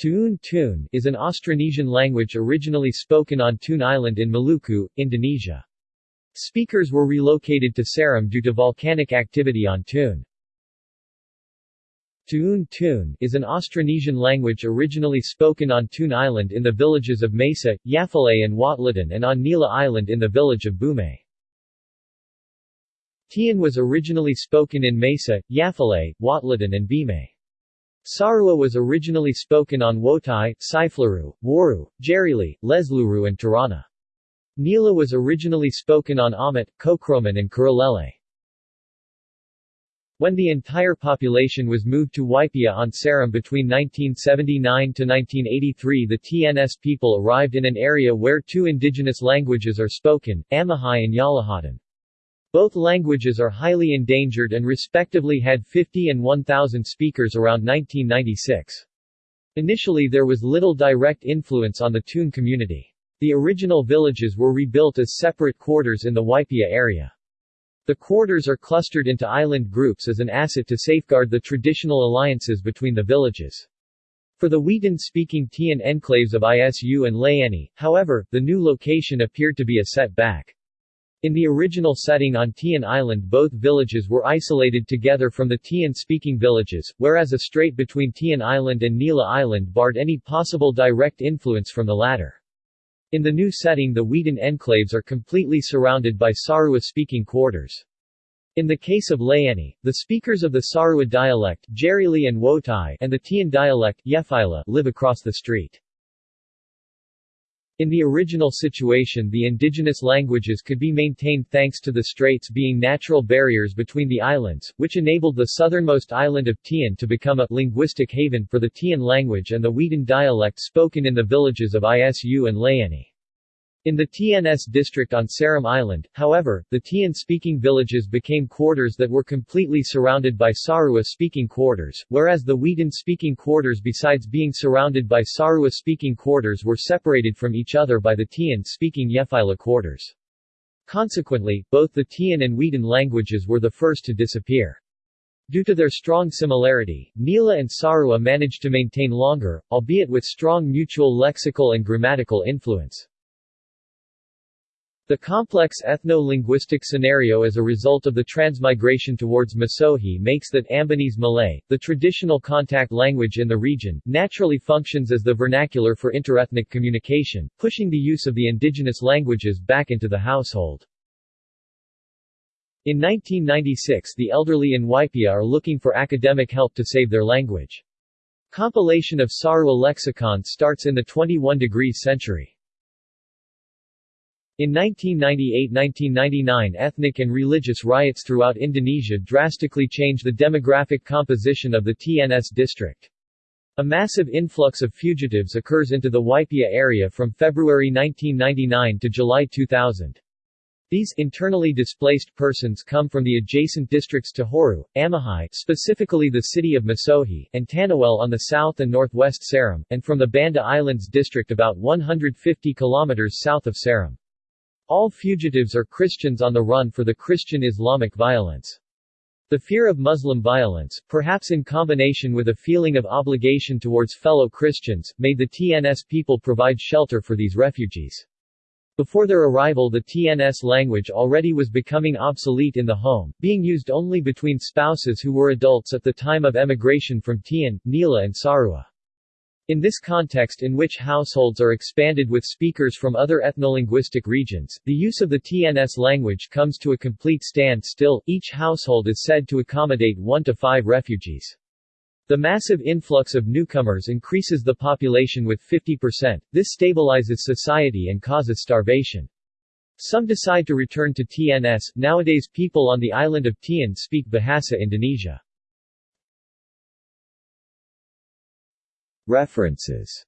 Tuun Tuun is an Austronesian language originally spoken on Tun Island in Maluku, Indonesia. Speakers were relocated to Seram due to volcanic activity on Tun. Tuun Tuun is an Austronesian language originally spoken on Tun Island in the villages of Mesa, Yafale and Watlatan and on Nila Island in the village of Bume. Tian was originally spoken in Mesa, Yafale, Watlatan and Bimay. Sarua was originally spoken on Wotai, Saiflaru, Waru, Jerili, Lesluru and Tirana. Nila was originally spoken on Amat, Kokroman and Kuralele. When the entire population was moved to Waipia on Seram between 1979 to 1983 the TNS people arrived in an area where two indigenous languages are spoken, Amahai and Yalahatan. Both languages are highly endangered and respectively had 50 and 1,000 speakers around 1996. Initially there was little direct influence on the Tun community. The original villages were rebuilt as separate quarters in the Waipia area. The quarters are clustered into island groups as an asset to safeguard the traditional alliances between the villages. For the Weetan-speaking Tian enclaves of Isu and Layani, however, the new location appeared to be a setback. In the original setting on Tian Island both villages were isolated together from the Tian-speaking villages, whereas a strait between Tian Island and Nila Island barred any possible direct influence from the latter. In the new setting the Weetan enclaves are completely surrounded by Sarua-speaking quarters. In the case of Layani, the speakers of the Sarua dialect and Wotai and the Tian dialect Yefila live across the street. In the original situation the indigenous languages could be maintained thanks to the straits being natural barriers between the islands, which enabled the southernmost island of Tian to become a linguistic haven for the Tian language and the Weetan dialect spoken in the villages of Isu and Layani. In the TNS district on Seram Island, however, the Tian-speaking villages became quarters that were completely surrounded by Sarua-speaking quarters, whereas the Weetan-speaking quarters besides being surrounded by Sarua-speaking quarters were separated from each other by the Tian-speaking Yefila quarters. Consequently, both the Tian and Weetan languages were the first to disappear. Due to their strong similarity, Nila and Sarua managed to maintain longer, albeit with strong mutual lexical and grammatical influence. The complex ethno-linguistic scenario as a result of the transmigration towards Masohi makes that Ambonese Malay, the traditional contact language in the region, naturally functions as the vernacular for interethnic communication, pushing the use of the indigenous languages back into the household. In 1996 the elderly in Waipia are looking for academic help to save their language. Compilation of Sarua lexicon starts in the 21 degrees century. In 1998–1999 ethnic and religious riots throughout Indonesia drastically changed the demographic composition of the TNS district. A massive influx of fugitives occurs into the Waipia area from February 1999 to July 2000. These internally displaced persons come from the adjacent districts Tehoru, Amahai specifically the city of Masohi, and Taniwel on the south and northwest Seram, and from the Banda Islands district about 150 kilometers south of Seram. All fugitives are Christians on the run for the Christian Islamic violence. The fear of Muslim violence, perhaps in combination with a feeling of obligation towards fellow Christians, made the TNS people provide shelter for these refugees. Before their arrival the TNS language already was becoming obsolete in the home, being used only between spouses who were adults at the time of emigration from Tian, Nila and Sarua. In this context in which households are expanded with speakers from other ethnolinguistic regions, the use of the TNS language comes to a complete standstill, each household is said to accommodate one to five refugees. The massive influx of newcomers increases the population with 50%, this stabilizes society and causes starvation. Some decide to return to TNS, nowadays people on the island of Tian speak Bahasa Indonesia. References